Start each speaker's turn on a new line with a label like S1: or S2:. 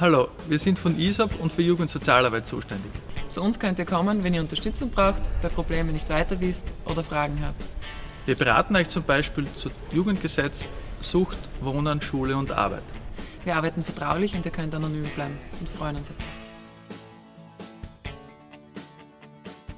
S1: Hallo, wir sind von ISOP und für Jugendsozialarbeit zuständig.
S2: Zu uns könnt ihr kommen, wenn ihr Unterstützung braucht, bei Problemen nicht weiter wisst oder Fragen habt.
S1: Wir beraten euch zum Beispiel zu Jugendgesetz, Sucht, Wohnen, Schule und Arbeit.
S2: Wir arbeiten vertraulich und ihr könnt anonym bleiben und freuen uns auf euch.